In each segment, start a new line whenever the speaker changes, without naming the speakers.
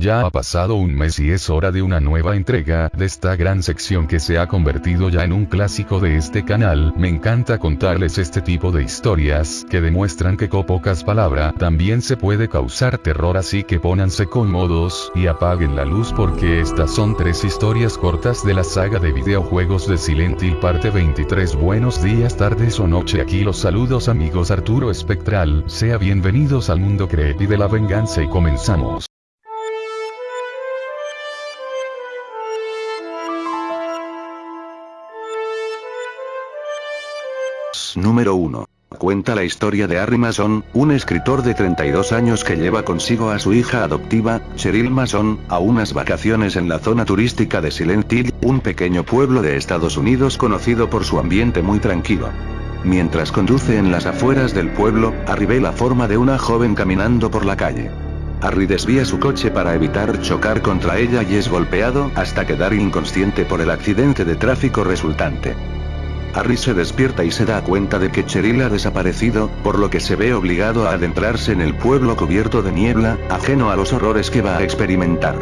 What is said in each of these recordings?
Ya ha pasado un mes y es hora de una nueva entrega de esta gran sección que se ha convertido ya en un clásico de este canal. Me encanta contarles este tipo de historias que demuestran que con pocas palabras también se puede causar terror así que pónganse cómodos y apaguen la luz porque estas son tres historias cortas de la saga de videojuegos de Silent Hill parte 23. Buenos días, tardes o noche aquí los saludos amigos Arturo Espectral, sea bienvenidos al mundo creepy de la venganza y comenzamos.
Número 1. Cuenta la historia de Harry Mason, un escritor de 32 años que lleva consigo a su hija adoptiva, Cheryl Mason, a unas vacaciones en la zona turística de Silent Hill, un pequeño pueblo de Estados Unidos conocido por su ambiente muy tranquilo. Mientras conduce en las afueras del pueblo, Harry ve la forma de una joven caminando por la calle. Harry desvía su coche para evitar chocar contra ella y es golpeado hasta quedar inconsciente por el accidente de tráfico resultante. Harry se despierta y se da cuenta de que Cheryl ha desaparecido, por lo que se ve obligado a adentrarse en el pueblo cubierto de niebla, ajeno a los horrores que va a experimentar.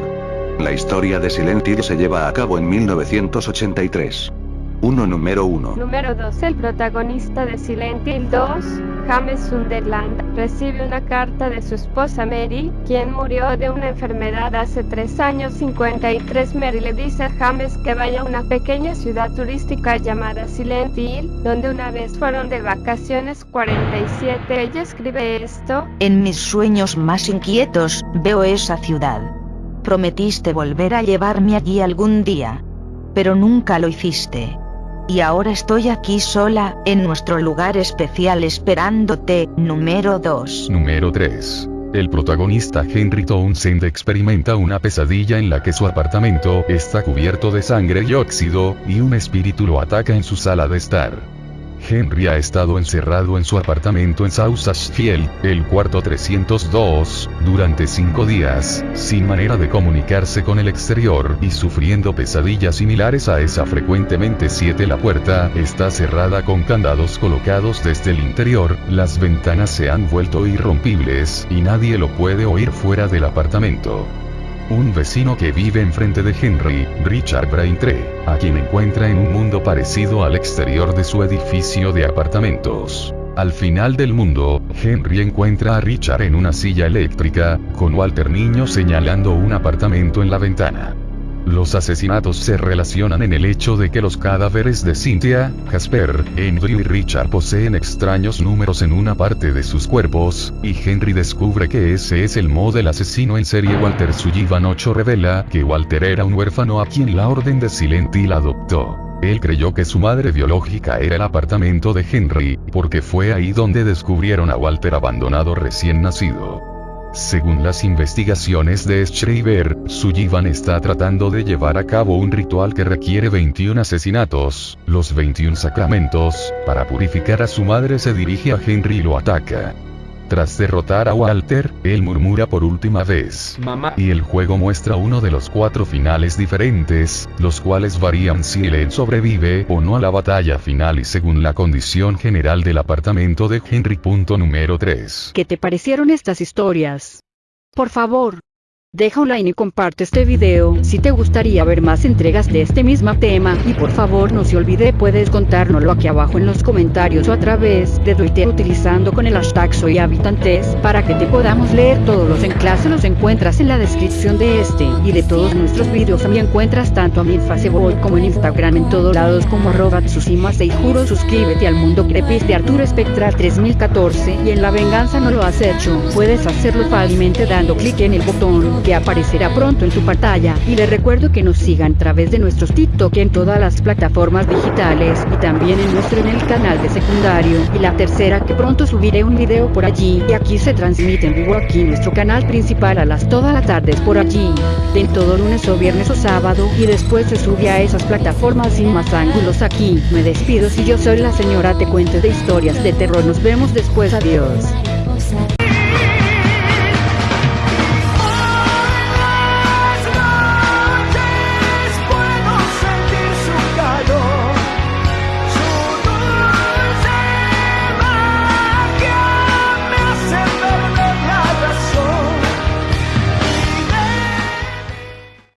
La historia de Silent Hill se lleva a cabo en 1983. 1 número 1.
Número 2. El protagonista de Silent Hill 2, James Sunderland, recibe una carta de su esposa Mary, quien murió de una enfermedad hace 3 años 53. Mary le dice a James que vaya a una pequeña ciudad turística llamada Silent Hill, donde una vez fueron de vacaciones 47. Ella escribe esto.
En mis sueños más inquietos, veo esa ciudad. Prometiste volver a llevarme allí algún día. Pero nunca lo hiciste. Y ahora estoy aquí sola, en nuestro lugar especial esperándote, número 2.
Número 3. El protagonista Henry Townsend experimenta una pesadilla en la que su apartamento está cubierto de sangre y óxido, y un espíritu lo ataca en su sala de estar. Henry ha estado encerrado en su apartamento en Ashfield, el cuarto 302, durante cinco días, sin manera de comunicarse con el exterior y sufriendo pesadillas similares a esa frecuentemente 7 La puerta está cerrada con candados colocados desde el interior, las ventanas se han vuelto irrompibles y nadie lo puede oír fuera del apartamento. Un vecino que vive enfrente de Henry, Richard Braintree, a quien encuentra en un mundo parecido al exterior de su edificio de apartamentos. Al final del mundo, Henry encuentra a Richard en una silla eléctrica, con Walter Niño señalando un apartamento en la ventana. Los asesinatos se relacionan en el hecho de que los cadáveres de Cynthia, Jasper, Andrew y Richard poseen extraños números en una parte de sus cuerpos, y Henry descubre que ese es el modelo asesino en serie Walter Sullivan 8 revela que Walter era un huérfano a quien la orden de Silent Hill adoptó. Él creyó que su madre biológica era el apartamento de Henry, porque fue ahí donde descubrieron a Walter abandonado recién nacido. Según las investigaciones de Schreiber, Sullivan está tratando de llevar a cabo un ritual que requiere 21 asesinatos, los 21 sacramentos, para purificar a su madre se dirige a Henry y lo ataca. Tras derrotar a Walter, él murmura por última vez.
Mamá.
Y el juego muestra uno de los cuatro finales diferentes, los cuales varían si él sobrevive o no a la batalla final y según la condición general del apartamento de Henry. Punto número 3.
¿Qué te parecieron estas historias? Por favor, Deja un like y comparte este video si te gustaría ver más entregas de este mismo tema y por favor no se olvide puedes contárnoslo aquí abajo en los comentarios o a través de Twitter utilizando con el hashtag soy habitantes para que te podamos leer todos los enlaces los encuentras en la descripción de este y de todos nuestros videos también encuentras tanto a mi en Facebook como en Instagram en todos lados como arroba Tsushima y juro suscríbete al mundo crepis de Arturo Espectral 3014 y en la venganza no lo has hecho puedes hacerlo fácilmente dando clic en el botón que aparecerá pronto en tu pantalla. Y les recuerdo que nos sigan a través de nuestros TikTok en todas las plataformas digitales y también en nuestro en el canal de secundario. Y la tercera que pronto subiré un video por allí. Y aquí se transmite en vivo aquí nuestro canal principal a las todas las tardes por allí. En todo lunes o viernes o sábado. Y después se sube a esas plataformas sin más ángulos aquí. Me despido si yo soy la señora te cuente de historias de terror. Nos vemos después. Adiós